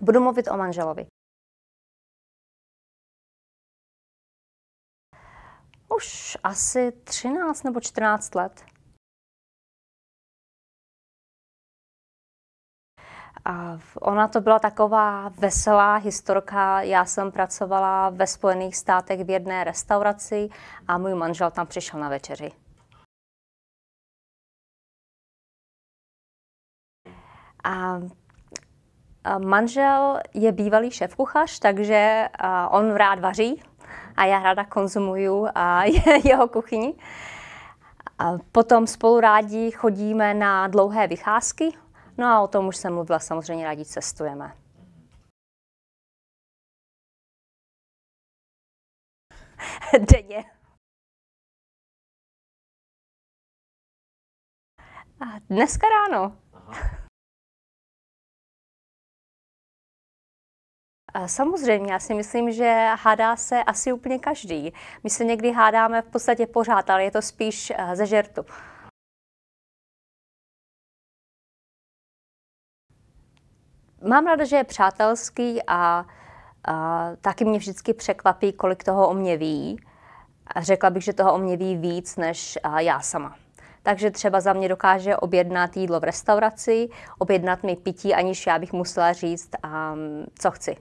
Budu mluvit o manželovi. Už asi 13 nebo 14 let. A ona to byla taková veselá historka. Já jsem pracovala ve Spojených státech v jedné restauraci a můj manžel tam přišel na večeři. A manžel je bývalý šéf-kuchař, takže on rád vaří a já ráda konzumuju jeho kuchyni. Potom spolu rádi chodíme na dlouhé vycházky, no a o tom už jsem mluvila, samozřejmě rádi cestujeme. Denně. Dneska ráno. Samozřejmě, já si myslím, že hádá se asi úplně každý. My se někdy hádáme v podstatě pořád, ale je to spíš eh, ze žertu. Mám ráda, že je přátelský a, a taky mě vždycky překvapí, kolik toho o mě ví. A řekla bych, že toho o mě ví víc než já sama. Takže třeba za mě dokáže objednat jídlo v restauraci, objednat mi pití, aniž já bych musela říct, um, co chci.